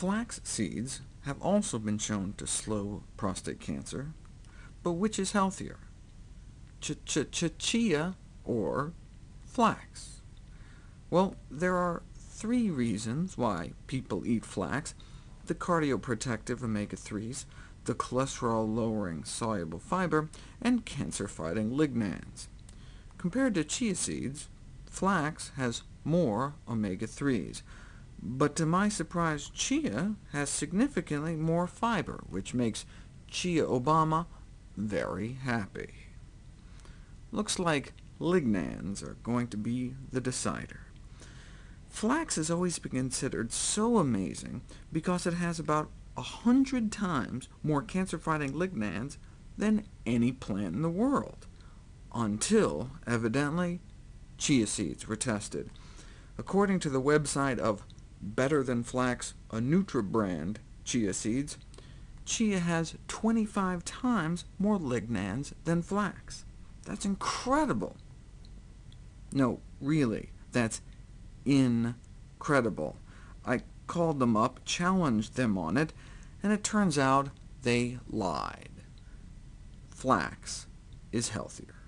Flax seeds have also been shown to slow prostate cancer, but which is healthier, ch-ch-ch-chia or flax? Well, there are three reasons why people eat flax, the cardioprotective omega-3s, the cholesterol-lowering soluble fiber, and cancer-fighting lignans. Compared to chia seeds, flax has more omega-3s, but to my surprise, chia has significantly more fiber, which makes Chia Obama very happy. Looks like lignans are going to be the decider. Flax has always been considered so amazing because it has about a hundred times more cancer-fighting lignans than any plant in the world, until, evidently, chia seeds were tested. According to the website of Better Than Flax, a Nutra brand, chia seeds, chia has 25 times more lignans than flax. That's incredible. No, really, that's incredible. I called them up, challenged them on it, and it turns out they lied. Flax is healthier.